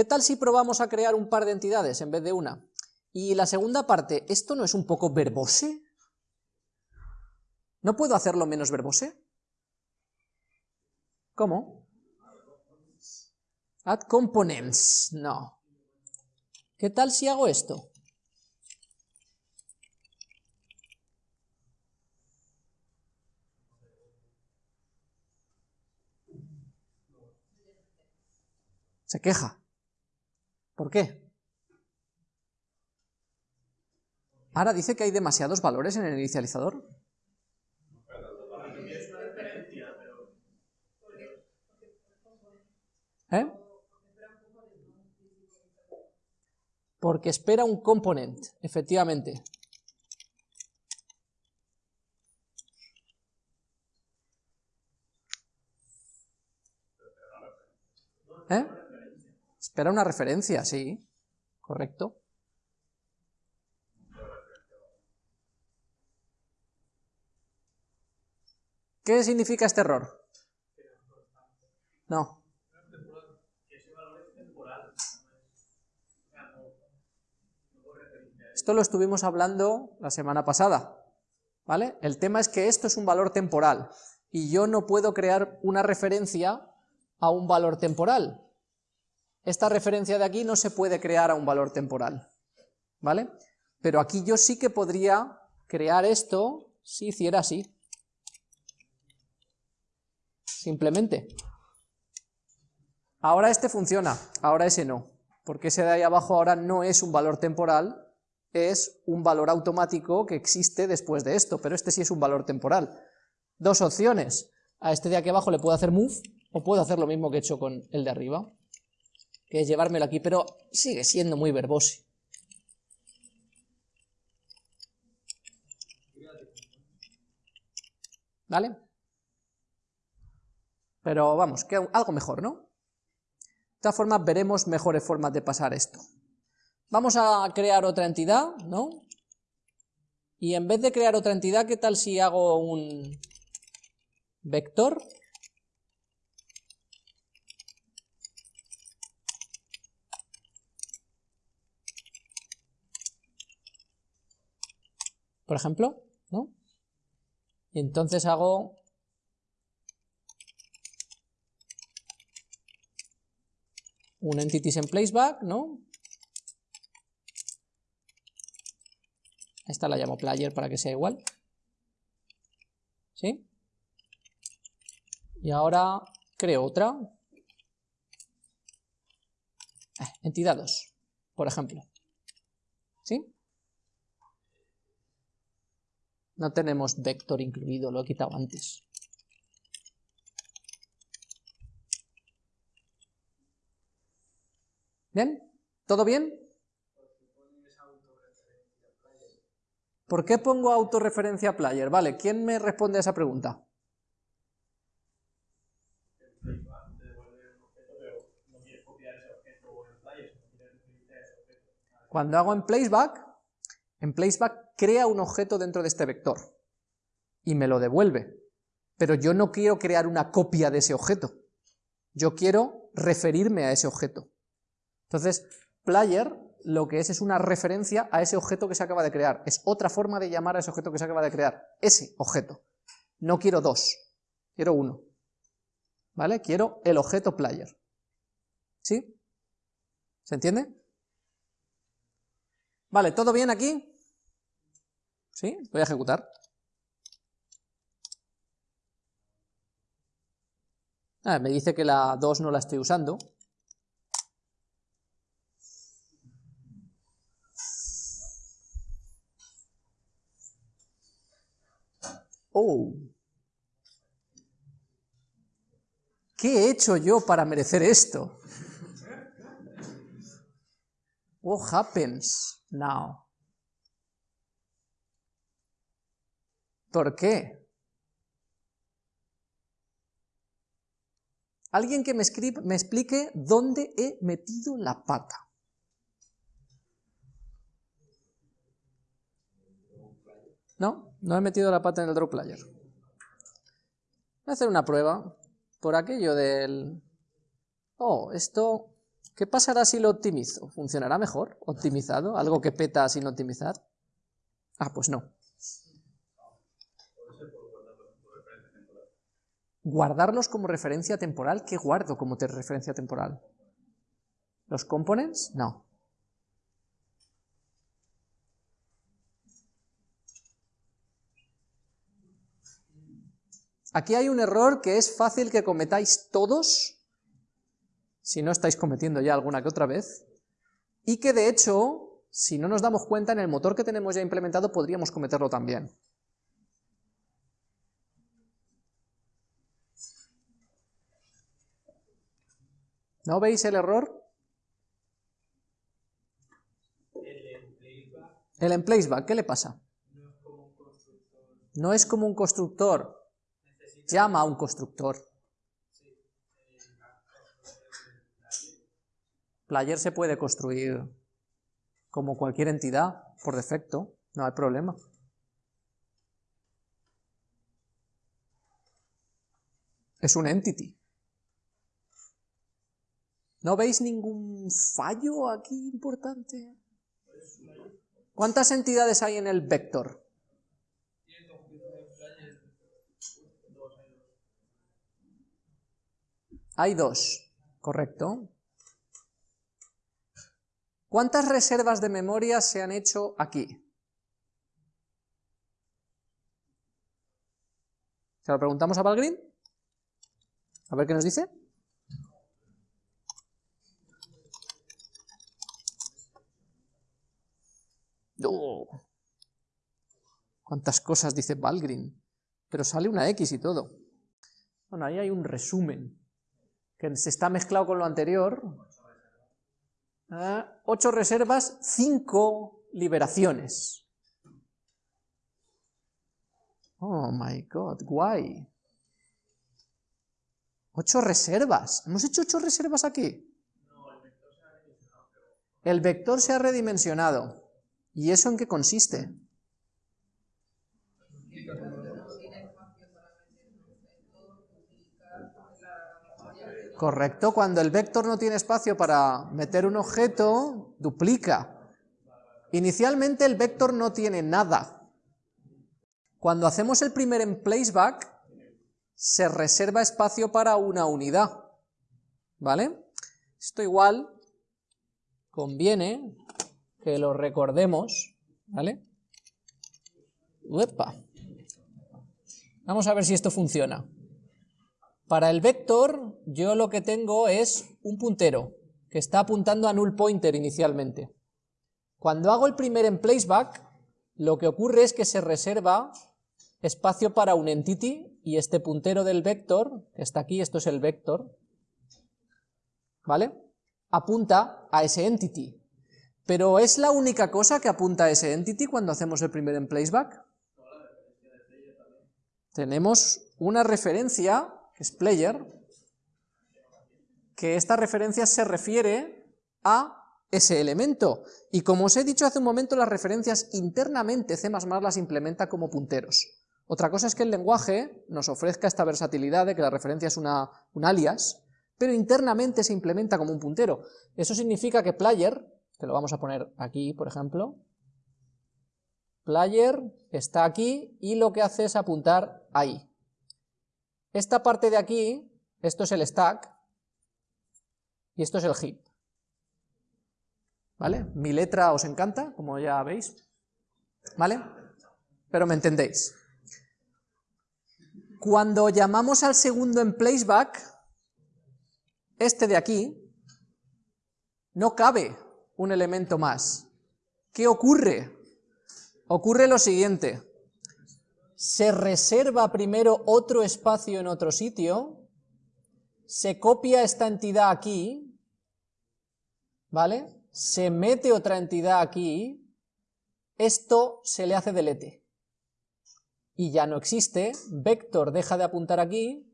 ¿Qué tal si probamos a crear un par de entidades en vez de una? Y la segunda parte, ¿esto no es un poco verbose? ¿No puedo hacerlo menos verbose? ¿Cómo? Add components, no. ¿Qué tal si hago esto? Se queja. ¿Por qué? Ahora dice que hay demasiados valores en el inicializador. ¿Eh? Porque espera un component, efectivamente. ¿Eh? Espera una referencia, sí, correcto. ¿Qué significa este error? No. Esto lo estuvimos hablando la semana pasada, ¿vale? El tema es que esto es un valor temporal, y yo no puedo crear una referencia a un valor temporal. Esta referencia de aquí no se puede crear a un valor temporal, ¿vale? Pero aquí yo sí que podría crear esto si hiciera así. Simplemente. Ahora este funciona, ahora ese no, porque ese de ahí abajo ahora no es un valor temporal, es un valor automático que existe después de esto, pero este sí es un valor temporal. Dos opciones, a este de aquí abajo le puedo hacer move, o puedo hacer lo mismo que he hecho con el de arriba, que es llevármelo aquí, pero sigue siendo muy verbose. ¿Vale? Pero vamos, que algo mejor, ¿no? De todas formas veremos mejores formas de pasar esto. Vamos a crear otra entidad, ¿no? Y en vez de crear otra entidad, ¿qué tal si hago un vector? Por ejemplo, ¿no? Y entonces hago un entities en placeback, ¿no? Esta la llamo player para que sea igual. ¿Sí? Y ahora creo otra. Eh, entidad 2, por ejemplo. ¿Sí? No tenemos vector incluido, lo he quitado antes. ¿Bien? ¿Todo bien? ¿Por qué pongo autorreferencia player? Vale, ¿quién me responde a esa pregunta? Cuando hago en placeback, en placeback crea un objeto dentro de este vector y me lo devuelve, pero yo no quiero crear una copia de ese objeto, yo quiero referirme a ese objeto. Entonces, player lo que es es una referencia a ese objeto que se acaba de crear. Es otra forma de llamar a ese objeto que se acaba de crear. Ese objeto. No quiero dos, quiero uno. ¿Vale? Quiero el objeto player. ¿Sí? ¿Se entiende? Vale, ¿todo bien aquí? ¿Sí? Voy a ejecutar. Ah, me dice que la 2 no la estoy usando. Oh. ¿Qué he hecho yo para merecer esto? What happens now? ¿Por qué? Alguien que me, me explique dónde he metido la pata. ¿No? No he metido la pata en el draw player. Voy a hacer una prueba por aquello del... Oh, esto... ¿Qué pasará si lo optimizo? ¿Funcionará mejor? ¿Optimizado? ¿Algo que peta sin optimizar? Ah, pues no. Guardarlos como referencia temporal, ¿qué guardo como referencia temporal? ¿Los components? No. Aquí hay un error que es fácil que cometáis todos, si no estáis cometiendo ya alguna que otra vez, y que de hecho, si no nos damos cuenta, en el motor que tenemos ya implementado podríamos cometerlo también. ¿No veis el error? El emplaceback, ¿qué le pasa? No es como un constructor llama a un constructor. Player se puede construir como cualquier entidad, por defecto, no hay problema. Es un entity. ¿No veis ningún fallo aquí importante? ¿Cuántas entidades hay en el vector? Hay dos, correcto. ¿Cuántas reservas de memoria se han hecho aquí? ¿Se lo preguntamos a Valgrind? A ver qué nos dice. ¿Cuántas cosas dice Valgrind? Pero sale una X y todo. Bueno, ahí hay un resumen que se está mezclado con lo anterior. Ah, ocho reservas, cinco liberaciones. Oh my god, guay. Ocho reservas. ¿Hemos hecho ocho reservas aquí? El vector se ha redimensionado. ¿Y eso en qué consiste? Correcto, cuando el vector no tiene espacio para meter un objeto, duplica. Inicialmente el vector no tiene nada. Cuando hacemos el primer emplaceback, se reserva espacio para una unidad. ¿Vale? Esto igual conviene que lo recordemos. ¿Vale? Uepa. Vamos a ver si esto funciona. Para el vector, yo lo que tengo es un puntero, que está apuntando a null pointer inicialmente. Cuando hago el primer emplaceback, lo que ocurre es que se reserva espacio para un entity, y este puntero del vector, que está aquí, esto es el vector, ¿vale? Apunta a ese entity. Pero ¿es la única cosa que apunta a ese entity cuando hacemos el primer emplaceback? Tenemos una referencia es player, que esta referencia se refiere a ese elemento. Y como os he dicho hace un momento, las referencias internamente C++ las implementa como punteros. Otra cosa es que el lenguaje nos ofrezca esta versatilidad de que la referencia es una, un alias, pero internamente se implementa como un puntero. Eso significa que player, que lo vamos a poner aquí, por ejemplo, player está aquí y lo que hace es apuntar ahí. Esta parte de aquí, esto es el stack, y esto es el heap. ¿Vale? Mi letra os encanta, como ya veis. ¿Vale? Pero me entendéis. Cuando llamamos al segundo en placeback, este de aquí, no cabe un elemento más. ¿Qué ocurre? Ocurre lo siguiente se reserva primero otro espacio en otro sitio, se copia esta entidad aquí, ¿vale? Se mete otra entidad aquí, esto se le hace delete. Y ya no existe, vector deja de apuntar aquí,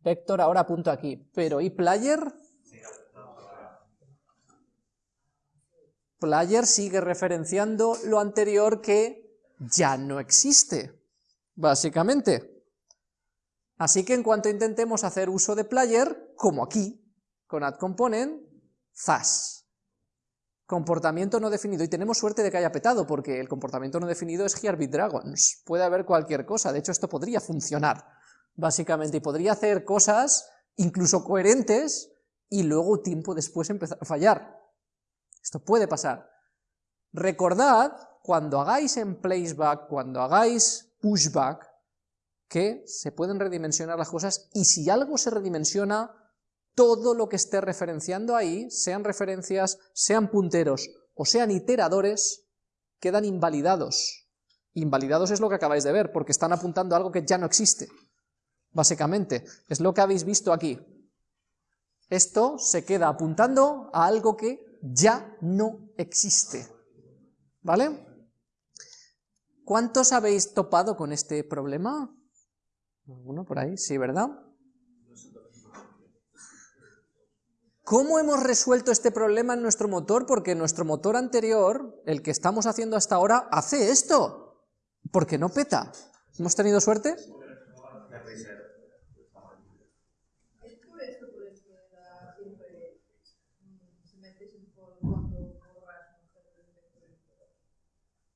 vector ahora apunta aquí, pero ¿y player? Player sigue referenciando lo anterior que ya no existe básicamente. Así que en cuanto intentemos hacer uso de player, como aquí, con add component, zas. Comportamiento no definido, y tenemos suerte de que haya petado, porque el comportamiento no definido es Hearbit Dragons, puede haber cualquier cosa, de hecho esto podría funcionar, básicamente, y podría hacer cosas incluso coherentes, y luego tiempo después empezar a fallar. Esto puede pasar. Recordad, cuando hagáis en placeback, cuando hagáis pushback, que se pueden redimensionar las cosas, y si algo se redimensiona, todo lo que esté referenciando ahí, sean referencias, sean punteros o sean iteradores, quedan invalidados. Invalidados es lo que acabáis de ver, porque están apuntando a algo que ya no existe. Básicamente, es lo que habéis visto aquí. Esto se queda apuntando a algo que ya no existe. ¿Vale? ¿Cuántos habéis topado con este problema? ¿Alguno por ahí? Sí, ¿verdad? ¿Cómo hemos resuelto este problema en nuestro motor? Porque nuestro motor anterior, el que estamos haciendo hasta ahora, hace esto. Porque no peta. ¿Hemos tenido suerte?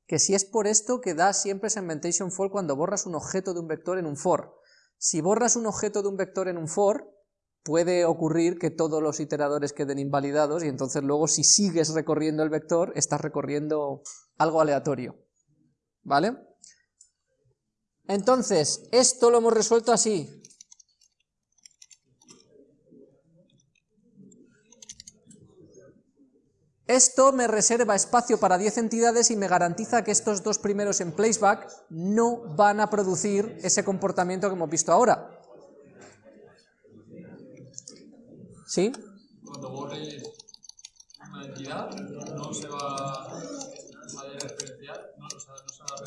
Que si es por esto que da siempre segmentation fall cuando borras un objeto de un vector en un for. Si borras un objeto de un vector en un for, puede ocurrir que todos los iteradores queden invalidados y entonces luego si sigues recorriendo el vector, estás recorriendo algo aleatorio. ¿Vale? Entonces, esto lo hemos resuelto así. Esto me reserva espacio para 10 entidades y me garantiza que estos dos primeros en placeback no van a producir ese comportamiento que hemos visto ahora. ¿Sí? Cuando borres una entidad, no se va a referenciar, no, o sea, no, se va a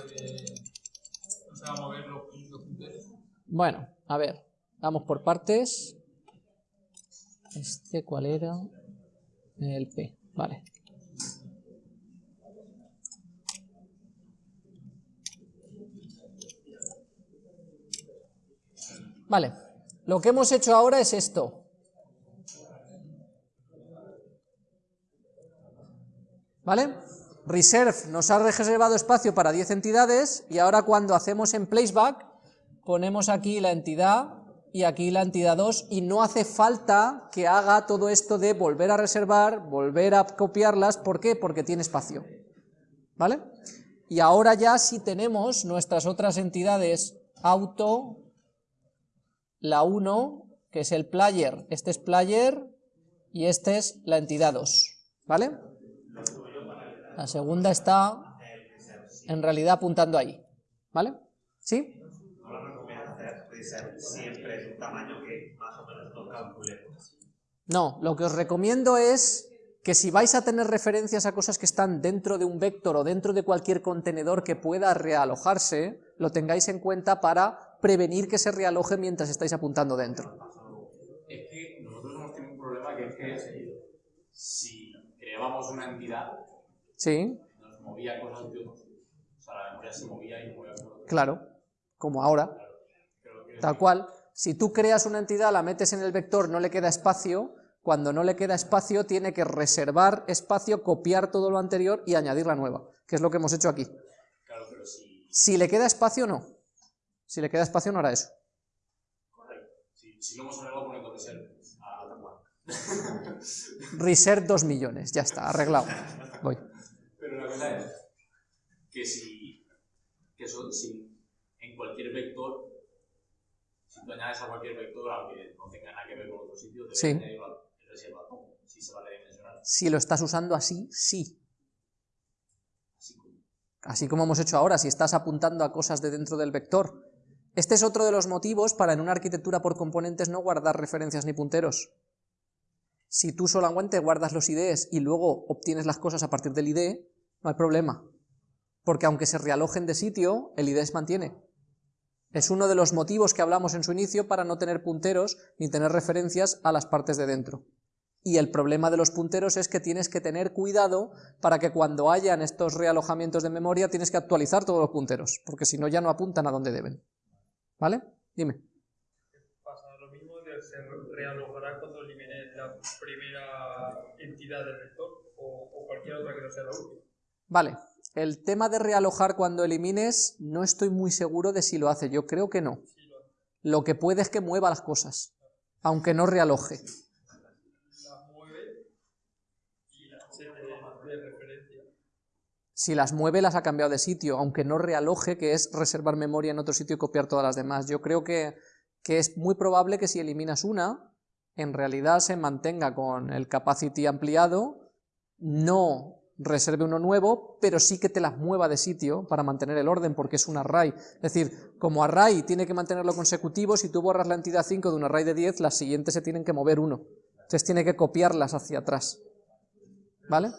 no se va a mover los, punteros. Bueno, a ver, vamos por partes. Este, ¿cuál era? El P, vale. Vale, lo que hemos hecho ahora es esto. ¿Vale? Reserve nos ha reservado espacio para 10 entidades y ahora cuando hacemos en placeback ponemos aquí la entidad y aquí la entidad 2 y no hace falta que haga todo esto de volver a reservar, volver a copiarlas, ¿por qué? Porque tiene espacio, ¿vale? Y ahora ya si tenemos nuestras otras entidades auto, la 1, que es el player, este es player y este es la entidad 2, ¿vale? La segunda está en realidad apuntando ahí. ¿Vale? ¿Sí? No, lo que os recomiendo es que si vais a tener referencias a cosas que están dentro de un vector o dentro de cualquier contenedor que pueda realojarse, lo tengáis en cuenta para prevenir que se realoje mientras estáis apuntando dentro. Es que nosotros hemos tenido un problema que es que si creábamos una entidad Sí. Nos movía cosas de O sea, la memoria se movía y movía cosas Claro, como ahora. Tal cual. Si tú creas una entidad, la metes en el vector, no le queda espacio, cuando no le queda espacio tiene que reservar espacio, copiar todo lo anterior y añadir la nueva, que es lo que hemos hecho aquí. Claro, pero si... Si le queda espacio, no. Si le queda espacio, no hará eso. Correcto. Si, si lo hemos arreglado poniendo reserve a Reserve 2 millones, ya está, arreglado. Voy. Pero la verdad es que si, que eso, si en cualquier vector, tú añades a cualquier vector, aunque no tenga nada que ver con otro sitio, debes sí. añadirlo si se va a redimensionar. Si lo estás usando así, sí. Así como hemos hecho ahora, si estás apuntando a cosas de dentro del vector. Este es otro de los motivos para en una arquitectura por componentes no guardar referencias ni punteros. Si tú solamente guardas los IDs y luego obtienes las cosas a partir del ID, no hay problema, porque aunque se realojen de sitio, el ID se mantiene. Es uno de los motivos que hablamos en su inicio para no tener punteros ni tener referencias a las partes de dentro. Y el problema de los punteros es que tienes que tener cuidado para que cuando hayan estos realojamientos de memoria tienes que actualizar todos los punteros, porque si no ya no apuntan a donde deben. ¿Vale? Dime. Pasa lo mismo del se realojará cuando elimine la primera entidad del vector o, o cualquier otra que no sea la última. Vale, el tema de realojar cuando elimines, no estoy muy seguro de si lo hace, yo creo que no. Lo- que puede es que mueva las cosas, aunque no realoje. Si las mueve, las ha cambiado de sitio, aunque no realoje, que es reservar memoria en otro sitio y copiar todas las demás. Yo creo que, que es muy probable que si eliminas una, en realidad se mantenga con el capacity ampliado, no reserve uno nuevo, pero sí que te las mueva de sitio para mantener el orden, porque es un array. Es decir, como array tiene que mantenerlo consecutivo, si tú borras la entidad 5 de un array de 10, las siguientes se tienen que mover uno. Entonces tiene que copiarlas hacia atrás. ¿Vale?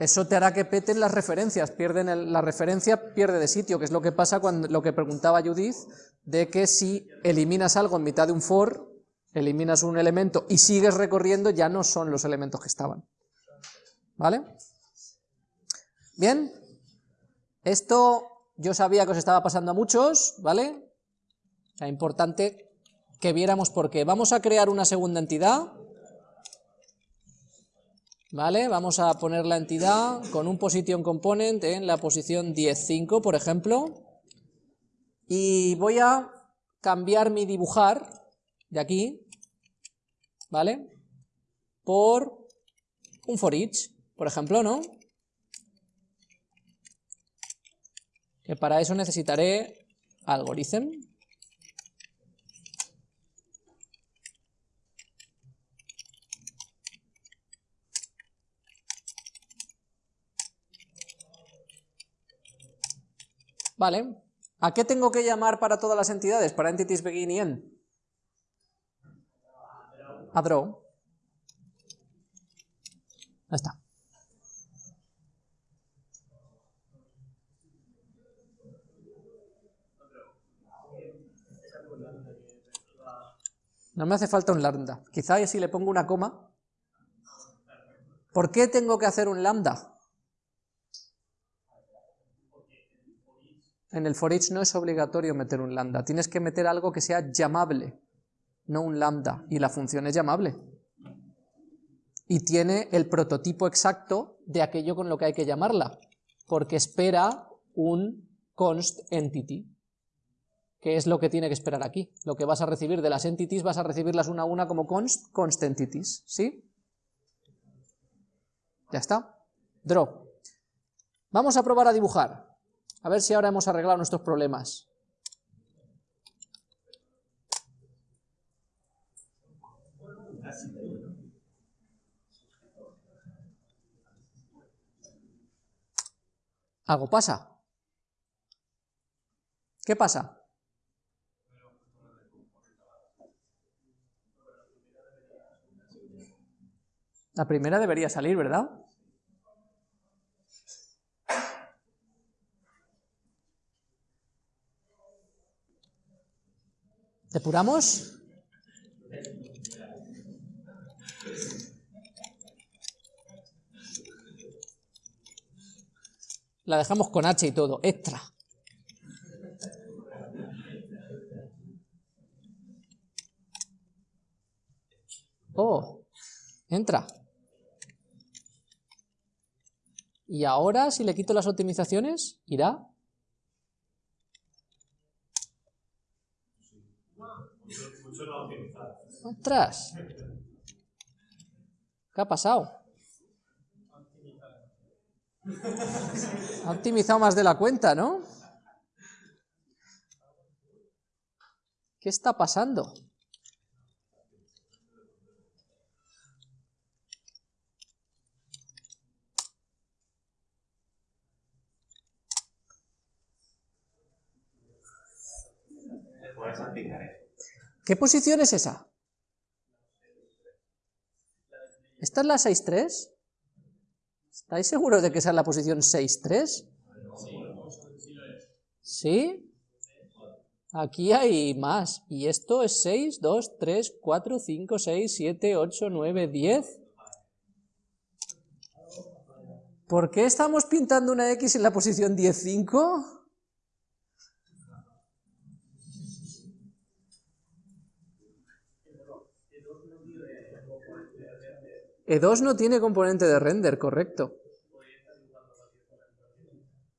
Eso te hará que peten las referencias, pierden el- la referencia pierde de sitio, que es lo que pasa cuando lo que preguntaba Judith, de que si eliminas algo en mitad de un for, eliminas un elemento y sigues recorriendo, ya no son los elementos que estaban. ¿Vale? Bien, esto yo sabía que os estaba pasando a muchos, ¿vale? Era importante que viéramos por qué. Vamos a crear una segunda entidad. ¿Vale? Vamos a poner la entidad con un position component en la posición 10.5, por ejemplo. Y voy a cambiar mi dibujar de aquí, ¿vale? Por un for each, por ejemplo, ¿no? Que para eso necesitaré algorithm. Vale. ¿A qué tengo que llamar para todas las entidades? Para entities begin y end. A draw. Ya está. No me hace falta un lambda. Quizá si le pongo una coma. ¿Por qué tengo que hacer un lambda? En el for each no es obligatorio meter un lambda, tienes que meter algo que sea llamable, no un lambda, y la función es llamable. Y tiene el prototipo exacto de aquello con lo que hay que llamarla, porque espera un const entity, que es lo que tiene que esperar aquí. Lo que vas a recibir de las entities vas a recibirlas una a una como const, const entities, ¿sí? Ya está. Draw. Vamos a probar a dibujar. A ver si ahora hemos arreglado nuestros problemas. Algo pasa. ¿Qué pasa? La primera debería salir, ¿verdad? ¿Depuramos? La dejamos con H y todo, extra. Oh, entra. Y ahora, si le quito las optimizaciones, irá. ¡Ostras! ¿Qué ha pasado? Ha optimizado más de la cuenta, ¿no? ¿Qué está pasando? ¿Qué posición es esa? ¿Esta es la 6.3? ¿Estáis seguros de que esa es la posición 6.3? ¿Sí? Aquí hay más. Y esto es 6, 2, 3, 4, 5, 6, 7, 8, 9, 10. ¿Por qué estamos pintando una X en la posición 10, 5? E2 no tiene componente de render, correcto.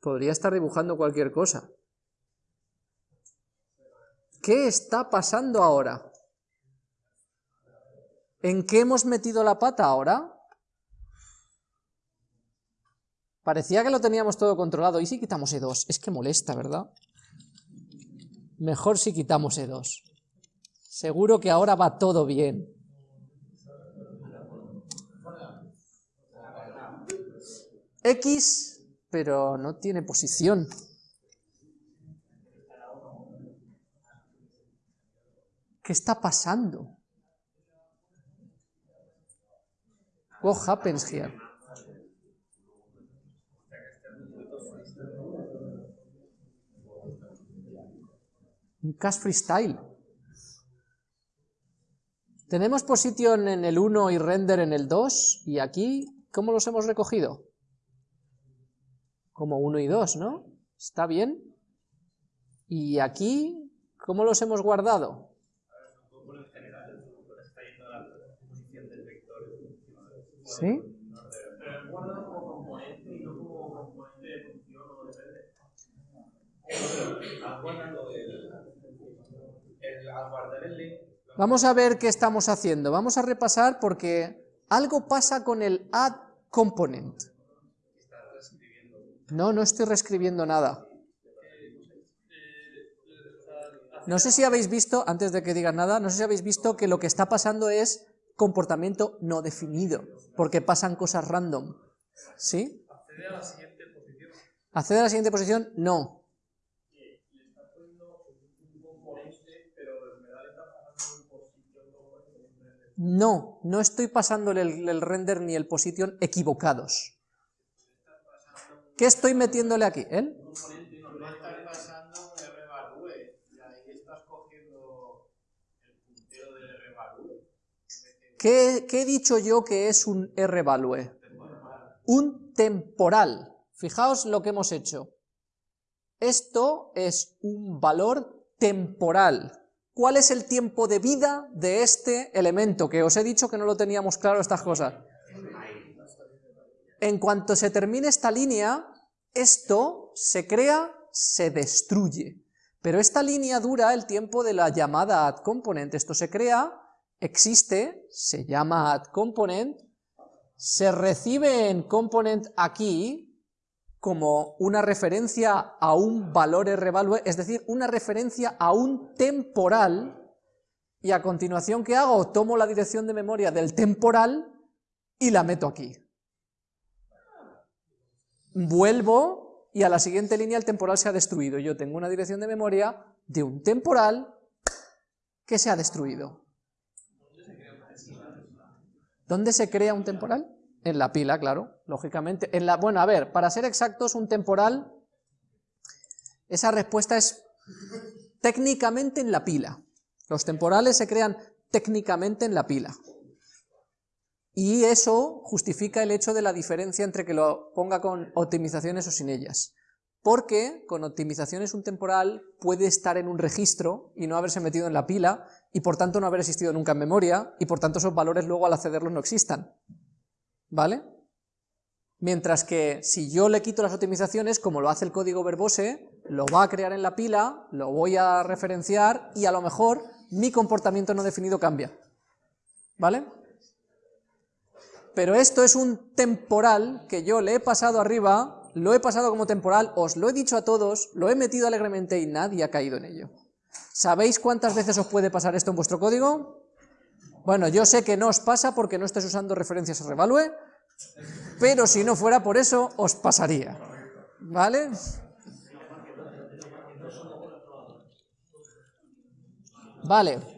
Podría estar dibujando cualquier cosa. ¿Qué está pasando ahora? ¿En qué hemos metido la pata ahora? Parecía que lo teníamos todo controlado. ¿Y si quitamos E2? Es que molesta, ¿verdad? Mejor si quitamos E2. Seguro que ahora va todo bien. X, pero no tiene posición. ¿Qué está pasando? What happens here? Un cast freestyle. Tenemos position en el 1 y render en el 2, y aquí, ¿cómo los hemos recogido? Como 1 y 2, ¿no? ¿Está bien? Y aquí, ¿cómo los hemos guardado? ¿Sí? Vamos a ver qué estamos haciendo. Vamos a repasar porque algo pasa con el add component. No, no estoy reescribiendo nada. No sé si habéis visto, antes de que digan nada, no sé si habéis visto que lo que está pasando es comportamiento no definido, porque pasan cosas random. ¿Sí? Accede a la siguiente posición. ¿Accede a la siguiente posición? No. No, no estoy pasándole el, el render ni el position equivocados. ¿Qué estoy metiéndole aquí? El. ¿Qué, qué he dicho yo que es un rvalue? Un temporal. Fijaos lo que hemos hecho. Esto es un valor temporal. ¿Cuál es el tiempo de vida de este elemento? Que os he dicho que no lo teníamos claro estas cosas. En cuanto se termine esta línea, esto se crea, se destruye. Pero esta línea dura el tiempo de la llamada addComponent. Esto se crea, existe, se llama addComponent, se recibe en component aquí como una referencia a un valor rvalue, es decir, una referencia a un temporal, y a continuación, ¿qué hago? Tomo la dirección de memoria del temporal y la meto aquí. Vuelvo y a la siguiente línea el temporal se ha destruido. Yo tengo una dirección de memoria de un temporal que se ha destruido. ¿Dónde se crea un temporal? En la pila, claro, lógicamente. En la, bueno, a ver, para ser exactos, un temporal, esa respuesta es técnicamente en la pila. Los temporales se crean técnicamente en la pila. Y eso justifica el hecho de la diferencia entre que lo ponga con optimizaciones o sin ellas. Porque con optimizaciones un temporal puede estar en un registro y no haberse metido en la pila, y por tanto no haber existido nunca en memoria, y por tanto esos valores luego al accederlos no existan. ¿Vale? Mientras que si yo le quito las optimizaciones, como lo hace el código verbose, lo va a crear en la pila, lo voy a referenciar, y a lo mejor mi comportamiento no definido cambia. ¿Vale? Pero esto es un temporal que yo le he pasado arriba, lo he pasado como temporal, os lo he dicho a todos, lo he metido alegremente y nadie ha caído en ello. ¿Sabéis cuántas veces os puede pasar esto en vuestro código? Bueno, yo sé que no os pasa porque no estáis usando referencias a revalue, pero si no fuera por eso, os pasaría. ¿Vale? Vale.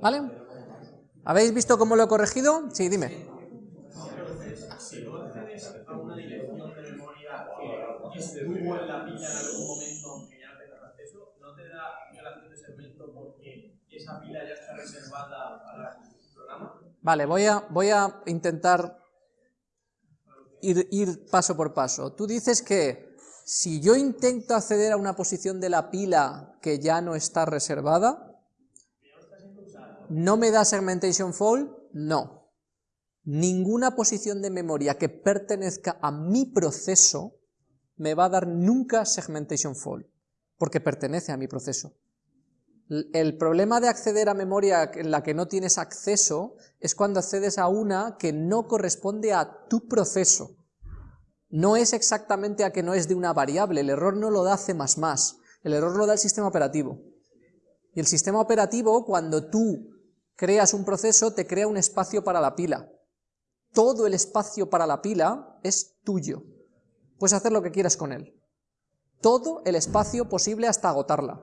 ¿Vale? ¿Habéis visto cómo lo he corregido? Sí, dime. Si no accedes a una dirección de memoria que estuvo en la pila en algún momento, aunque ya no tengas acceso, no te da relación de segmento esa pila ya está reservada para el programa. Vale, voy a, voy a intentar ir, ir paso por paso. Tú dices que si yo intento acceder a una posición de la pila que ya no está reservada, ¿no me da segmentation fault? No. Ninguna posición de memoria que pertenezca a mi proceso me va a dar nunca segmentation fault, porque pertenece a mi proceso. El problema de acceder a memoria en la que no tienes acceso es cuando accedes a una que no corresponde a tu proceso. No es exactamente a que no es de una variable, el error no lo da C++, el error lo da el sistema operativo. Y el sistema operativo, cuando tú creas un proceso, te crea un espacio para la pila. Todo el espacio para la pila es tuyo. Puedes hacer lo que quieras con él. Todo el espacio posible hasta agotarla.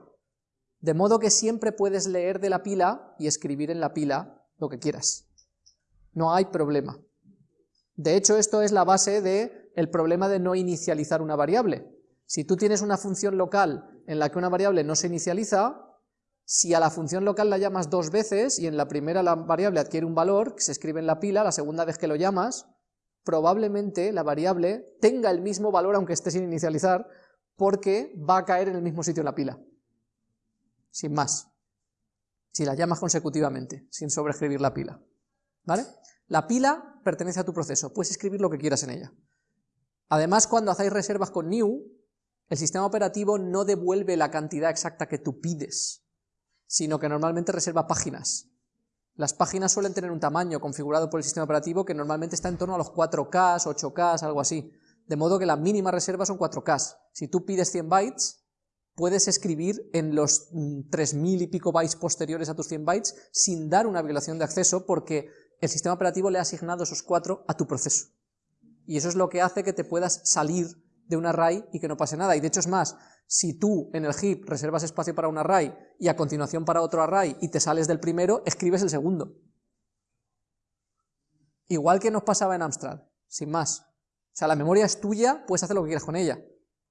De modo que siempre puedes leer de la pila y escribir en la pila lo que quieras. No hay problema. De hecho, esto es la base del problema de no inicializar una variable. Si tú tienes una función local en la que una variable no se inicializa, si a la función local la llamas dos veces y en la primera la variable adquiere un valor que se escribe en la pila, la segunda vez que lo llamas, probablemente la variable tenga el mismo valor aunque esté sin inicializar, porque va a caer en el mismo sitio en la pila sin más, si la llamas consecutivamente, sin sobreescribir la pila. ¿Vale? La pila pertenece a tu proceso, puedes escribir lo que quieras en ella. Además, cuando hacéis reservas con new, el sistema operativo no devuelve la cantidad exacta que tú pides, sino que normalmente reserva páginas. Las páginas suelen tener un tamaño configurado por el sistema operativo que normalmente está en torno a los 4K, 8K, algo así. De modo que la mínima reserva son 4K. Si tú pides 100 bytes, puedes escribir en los 3.000 mm, y pico bytes posteriores a tus 100 bytes sin dar una violación de acceso porque el sistema operativo le ha asignado esos cuatro a tu proceso. Y eso es lo que hace que te puedas salir de un array y que no pase nada. Y de hecho es más, si tú en el heap reservas espacio para un array y a continuación para otro array y te sales del primero, escribes el segundo. Igual que nos pasaba en Amstrad, sin más. O sea, la memoria es tuya, puedes hacer lo que quieras con ella.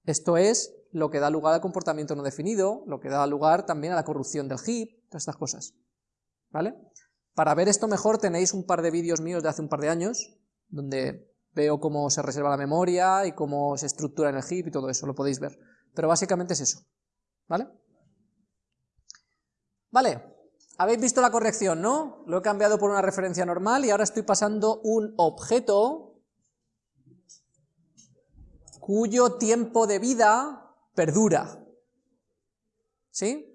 Esto es lo que da lugar al comportamiento no definido, lo que da lugar también a la corrupción del heap, todas estas cosas. ¿Vale? Para ver esto mejor tenéis un par de vídeos míos de hace un par de años, donde veo cómo se reserva la memoria y cómo se estructura en el heap y todo eso, lo podéis ver. Pero básicamente es eso. ¿Vale? Vale, habéis visto la corrección, ¿no? Lo he cambiado por una referencia normal y ahora estoy pasando un objeto cuyo tiempo de vida perdura. ¿Sí?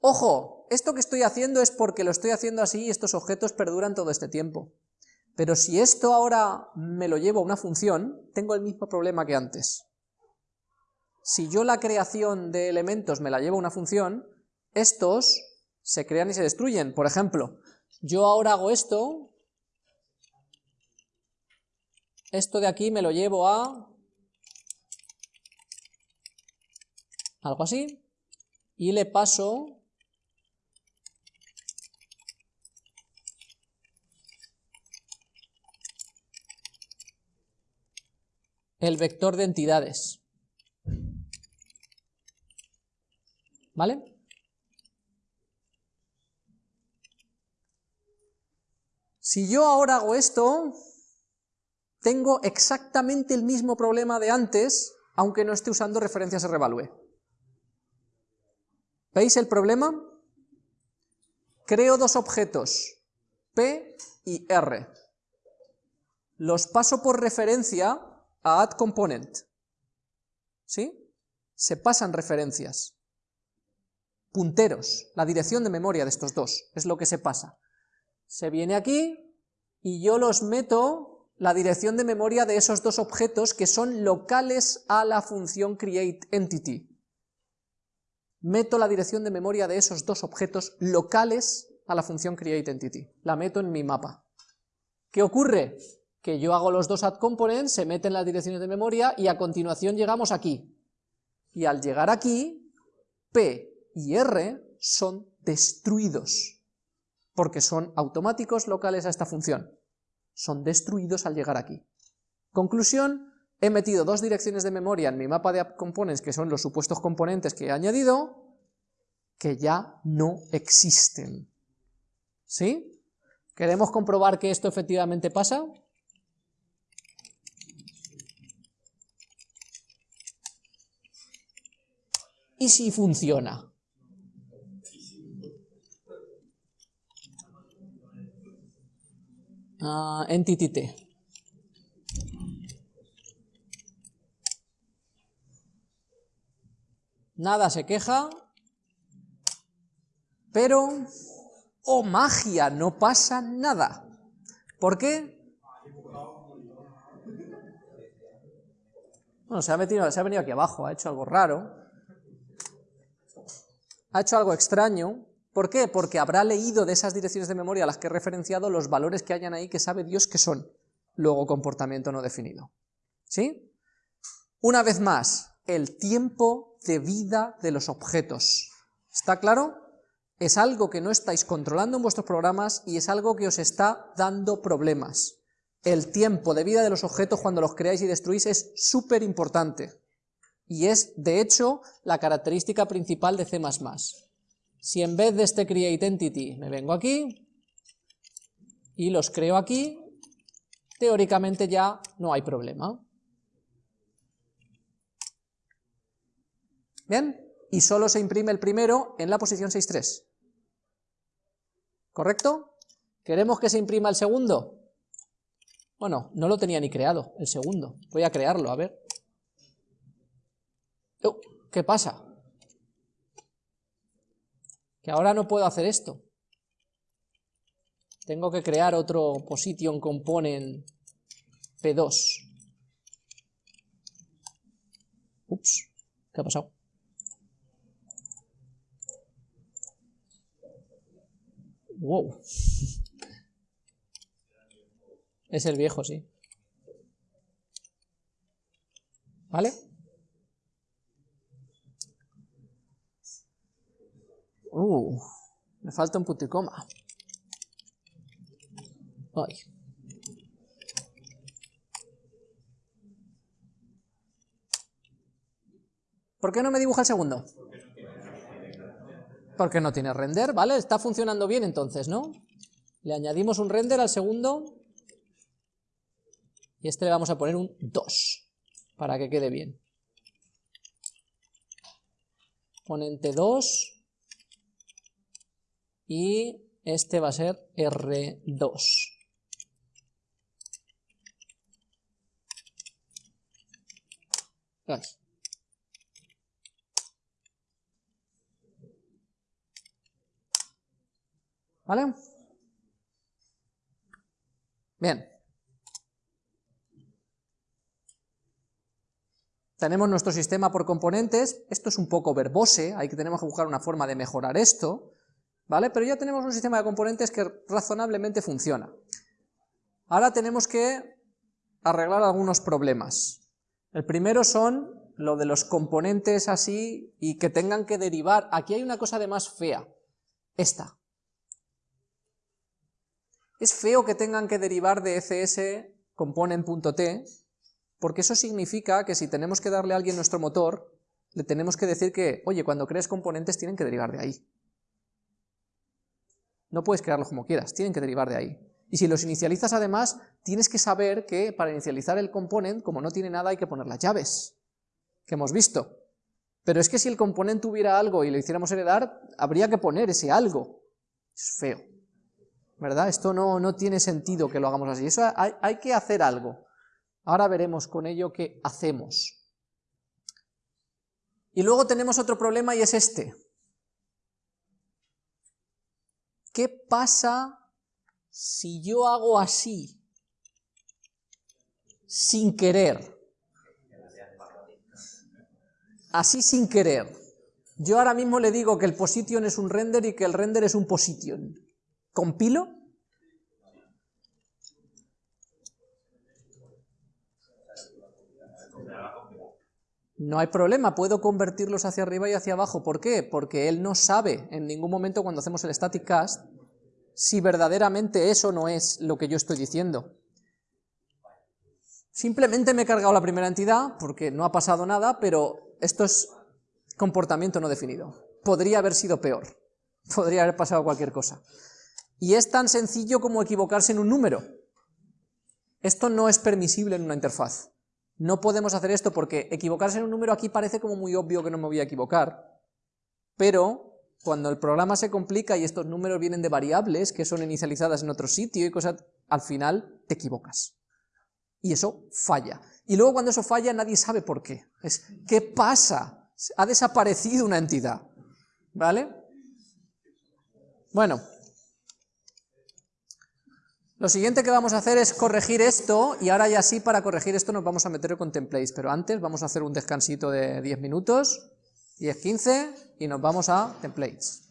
Ojo, esto que estoy haciendo es porque lo estoy haciendo así y estos objetos perduran todo este tiempo. Pero si esto ahora me lo llevo a una función, tengo el mismo problema que antes. Si yo la creación de elementos me la llevo a una función, estos se crean y se destruyen. Por ejemplo, yo ahora hago esto, esto de aquí me lo llevo a algo así, y le paso el vector de entidades. ¿Vale? Si yo ahora hago esto, tengo exactamente el mismo problema de antes, aunque no esté usando referencias revalue. ¿Veis el problema? Creo dos objetos, P y R. Los paso por referencia a addComponent. ¿Sí? Se pasan referencias. Punteros, la dirección de memoria de estos dos, es lo que se pasa. Se viene aquí y yo los meto la dirección de memoria de esos dos objetos que son locales a la función createEntity meto la dirección de memoria de esos dos objetos locales a la función createEntity, la meto en mi mapa. ¿Qué ocurre? Que yo hago los dos addComponents, se meten las direcciones de memoria y a continuación llegamos aquí. Y al llegar aquí, P y R son destruidos, porque son automáticos locales a esta función. Son destruidos al llegar aquí. Conclusión, he metido dos direcciones de memoria en mi mapa de app components, que son los supuestos componentes que he añadido, que ya no existen. ¿Sí? ¿Queremos comprobar que esto efectivamente pasa? ¿Y si funciona? Uh, entity T. Nada se queja, pero, oh magia, no pasa nada. ¿Por qué? Bueno, se ha, metido, se ha venido aquí abajo, ha hecho algo raro, ha hecho algo extraño, ¿por qué? Porque habrá leído de esas direcciones de memoria a las que he referenciado los valores que hayan ahí que sabe Dios que son, luego comportamiento no definido. ¿Sí? Una vez más, el tiempo de vida de los objetos. ¿Está claro? Es algo que no estáis controlando en vuestros programas y es algo que os está dando problemas. El tiempo de vida de los objetos cuando los creáis y destruís es súper importante. Y es, de hecho, la característica principal de C++. Si en vez de este create entity me vengo aquí y los creo aquí, teóricamente ya no hay problema. ¿Bien? Y solo se imprime el primero en la posición 6.3. ¿Correcto? ¿Queremos que se imprima el segundo? Bueno, no lo tenía ni creado, el segundo. Voy a crearlo, a ver. Oh, ¿Qué pasa? Que ahora no puedo hacer esto. Tengo que crear otro position component P2. Ups, ¿qué ha pasado? Wow. Es el viejo, sí. ¿Vale? Uh, me falta un puticoma. Ay. ¿Por qué no me dibuja el segundo? Porque no tiene render, ¿vale? Está funcionando bien entonces, ¿no? Le añadimos un render al segundo y este le vamos a poner un 2 para que quede bien. Ponente 2 y este va a ser R2. Gracias. ¿Vale? Bien. Tenemos nuestro sistema por componentes, esto es un poco verbose, hay que tenemos que buscar una forma de mejorar esto, ¿vale? Pero ya tenemos un sistema de componentes que razonablemente funciona. Ahora tenemos que arreglar algunos problemas. El primero son lo de los componentes así y que tengan que derivar. Aquí hay una cosa de más fea, esta. Es feo que tengan que derivar de ECS component.t, porque eso significa que si tenemos que darle a alguien nuestro motor, le tenemos que decir que, oye, cuando crees componentes tienen que derivar de ahí. No puedes crearlos como quieras, tienen que derivar de ahí. Y si los inicializas además, tienes que saber que para inicializar el component, como no tiene nada, hay que poner las llaves, que hemos visto. Pero es que si el componente tuviera algo y lo hiciéramos heredar, habría que poner ese algo. Es feo. ¿Verdad? Esto no, no tiene sentido que lo hagamos así, eso hay, hay que hacer algo. Ahora veremos con ello qué hacemos. Y luego tenemos otro problema y es este. ¿Qué pasa si yo hago así, sin querer? Así sin querer. Yo ahora mismo le digo que el position es un render y que el render es un position. ¿Compilo? No hay problema, puedo convertirlos hacia arriba y hacia abajo. ¿Por qué? Porque él no sabe en ningún momento cuando hacemos el static cast si verdaderamente eso no es lo que yo estoy diciendo. Simplemente me he cargado la primera entidad porque no ha pasado nada, pero esto es comportamiento no definido. podría haber sido peor, podría haber pasado cualquier cosa. Y es tan sencillo como equivocarse en un número. Esto no es permisible en una interfaz. No podemos hacer esto porque equivocarse en un número aquí parece como muy obvio que no me voy a equivocar, pero cuando el programa se complica y estos números vienen de variables que son inicializadas en otro sitio y cosas, al final te equivocas. Y eso falla. Y luego cuando eso falla nadie sabe por qué. Es, ¿qué pasa? Ha desaparecido una entidad. ¿Vale? Bueno. Lo siguiente que vamos a hacer es corregir esto, y ahora ya sí, para corregir esto nos vamos a meter con templates, pero antes vamos a hacer un descansito de 10 minutos, 10-15, y nos vamos a templates.